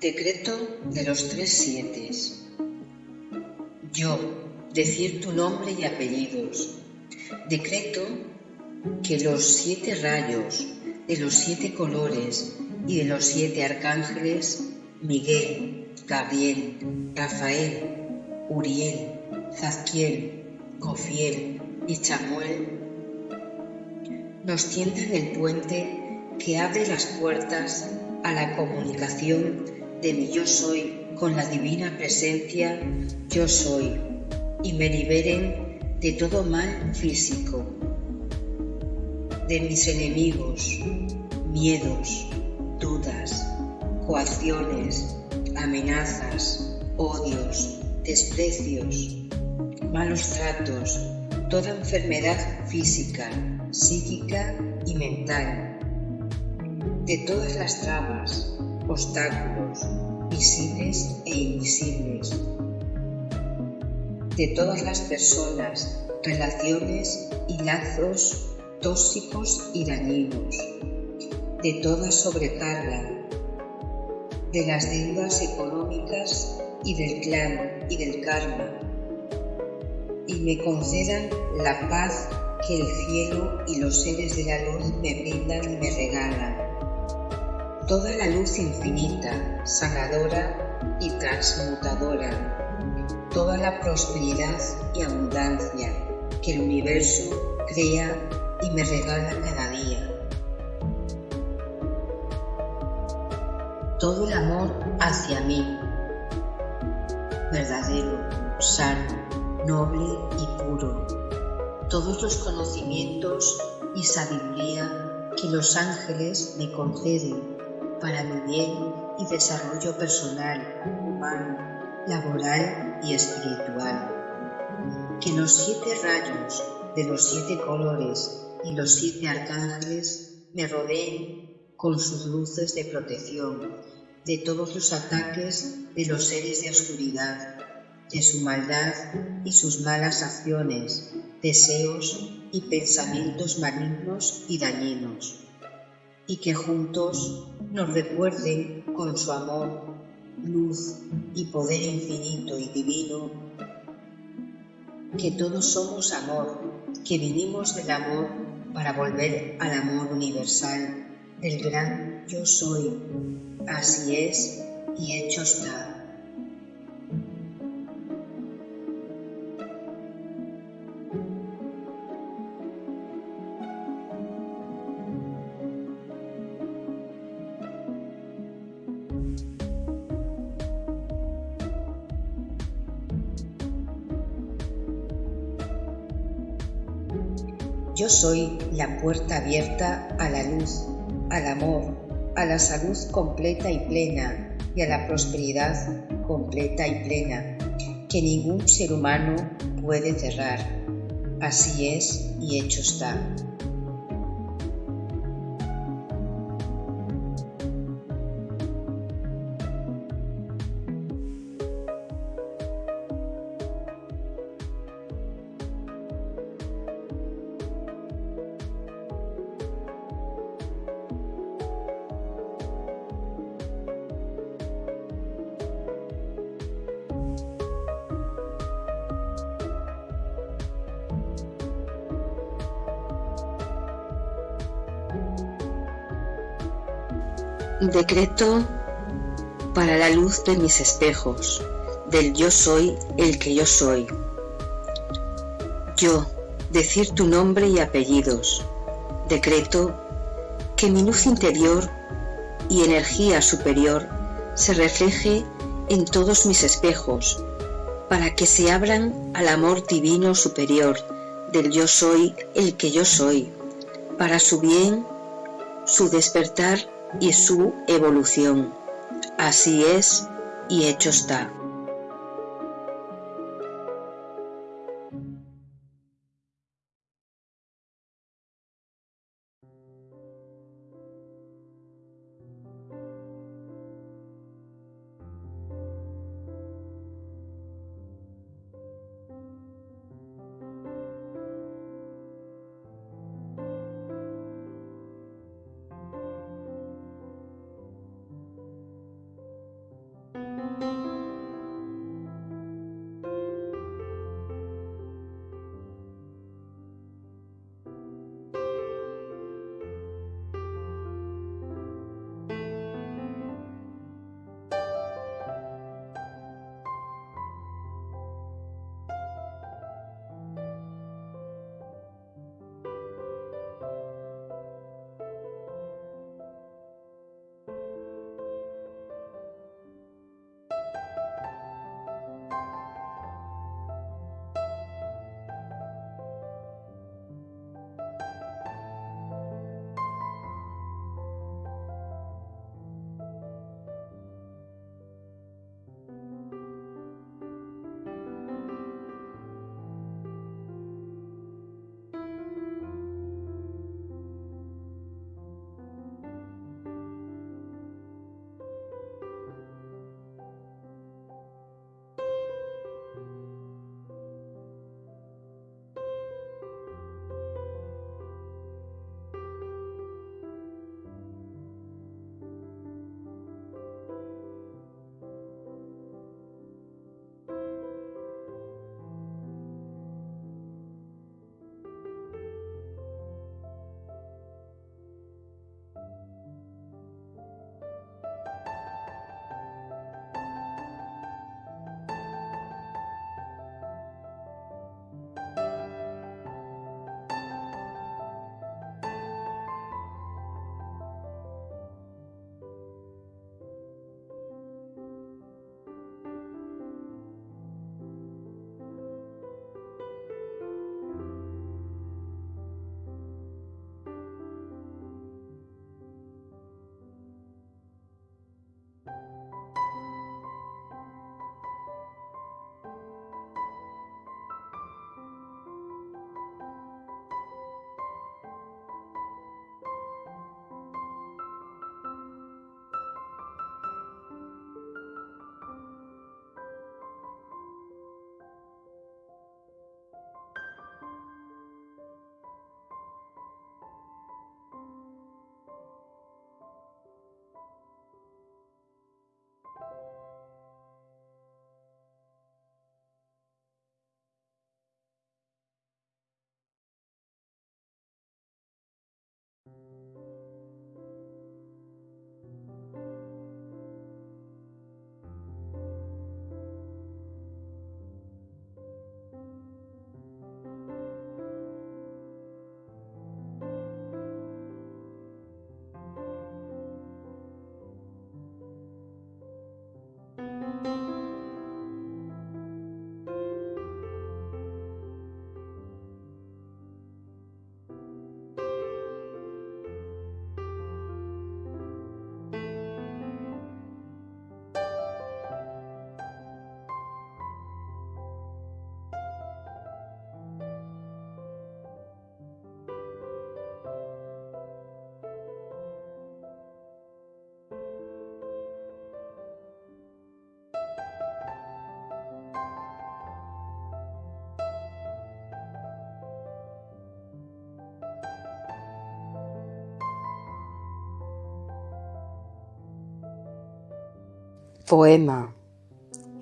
Decreto de los tres siete. Yo, decir tu nombre y apellidos. Decreto que los siete rayos de los siete colores y de los siete arcángeles, Miguel, Gabriel, Rafael, Uriel, Zadkiel, Cofiel y Chamuel, nos tiendan el puente que abre las puertas a la comunicación de mi yo soy con la divina presencia yo soy y me liberen de todo mal físico, de mis enemigos, miedos, dudas, coacciones, amenazas, odios, desprecios, malos tratos, toda enfermedad física, psíquica y mental, de todas las trabas, obstáculos, visibles e invisibles, de todas las personas, relaciones y lazos tóxicos y dañinos, de toda sobrecarga, de las deudas económicas y del clan y del karma, y me concedan la paz que el cielo y los seres de la luz me brindan y me regalan. Toda la luz infinita, sanadora y transmutadora, toda la prosperidad y abundancia que el universo crea y me regala cada día. Todo el amor hacia mí, verdadero, sano, noble y puro. Todos los conocimientos y sabiduría que los ángeles me conceden para mi bien y desarrollo personal, humano, laboral y espiritual. Que los siete rayos de los siete colores y los siete arcángeles me rodeen con sus luces de protección de todos los ataques de los seres de oscuridad, de su maldad y sus malas acciones, deseos y pensamientos malignos y dañinos, y que juntos nos recuerden con su amor, luz y poder infinito y divino, que todos somos amor, que vinimos del amor para volver al amor universal, del gran yo soy, así es y hecho está. Yo soy la puerta abierta a la luz, al amor, a la salud completa y plena y a la prosperidad completa y plena, que ningún ser humano puede cerrar. Así es y hecho está. Decreto para la luz de mis espejos, del yo soy el que yo soy. Yo, decir tu nombre y apellidos. Decreto que mi luz interior y energía superior se refleje en todos mis espejos, para que se abran al amor divino superior del yo soy el que yo soy, para su bien, su despertar y su evolución. Así es y hecho está. Poema.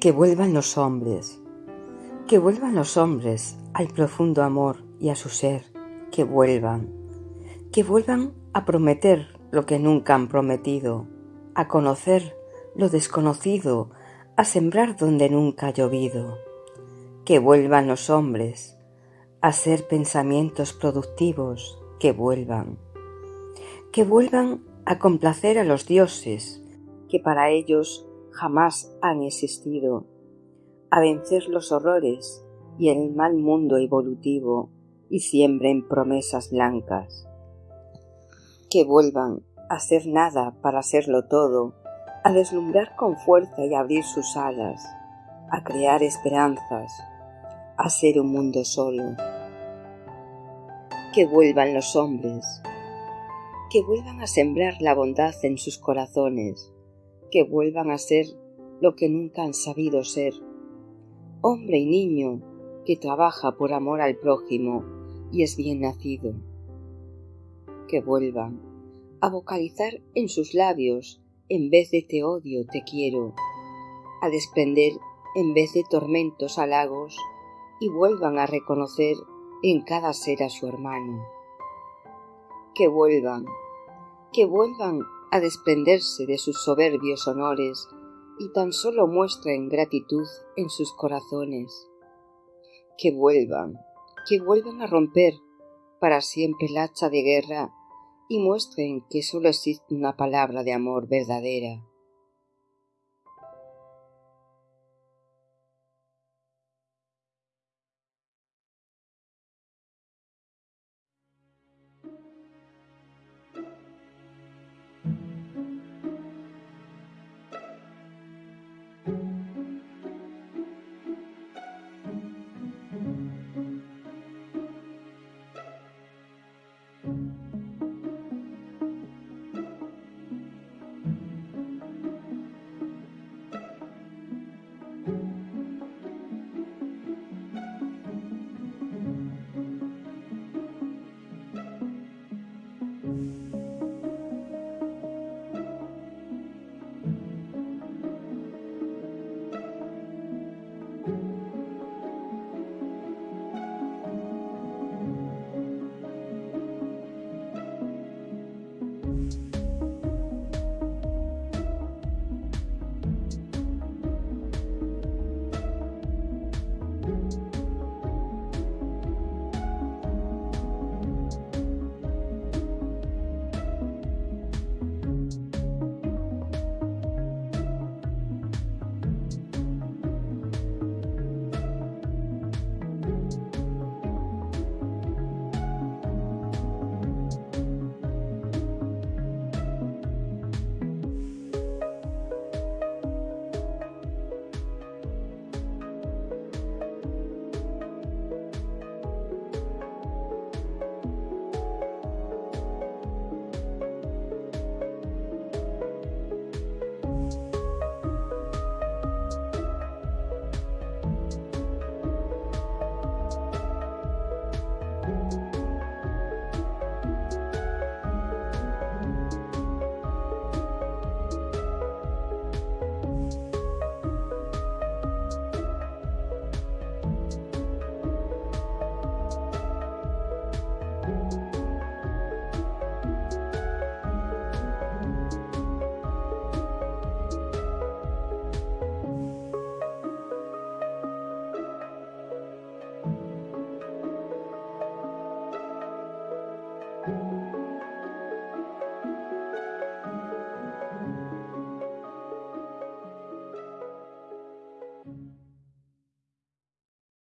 Que vuelvan los hombres. Que vuelvan los hombres al profundo amor y a su ser. Que vuelvan. Que vuelvan a prometer lo que nunca han prometido. A conocer lo desconocido. A sembrar donde nunca ha llovido. Que vuelvan los hombres a ser pensamientos productivos. Que vuelvan. Que vuelvan a complacer a los dioses que para ellos jamás han existido, a vencer los horrores y el mal mundo evolutivo y siembren promesas blancas. Que vuelvan a ser nada para serlo todo, a deslumbrar con fuerza y abrir sus alas, a crear esperanzas, a ser un mundo solo. Que vuelvan los hombres, que vuelvan a sembrar la bondad en sus corazones, que vuelvan a ser lo que nunca han sabido ser. Hombre y niño que trabaja por amor al prójimo y es bien nacido. Que vuelvan a vocalizar en sus labios en vez de te odio, te quiero, a desprender en vez de tormentos halagos y vuelvan a reconocer en cada ser a su hermano. Que vuelvan, que vuelvan a desprenderse de sus soberbios honores y tan solo muestren gratitud en sus corazones. Que vuelvan, que vuelvan a romper para siempre el hacha de guerra y muestren que solo existe una palabra de amor verdadera.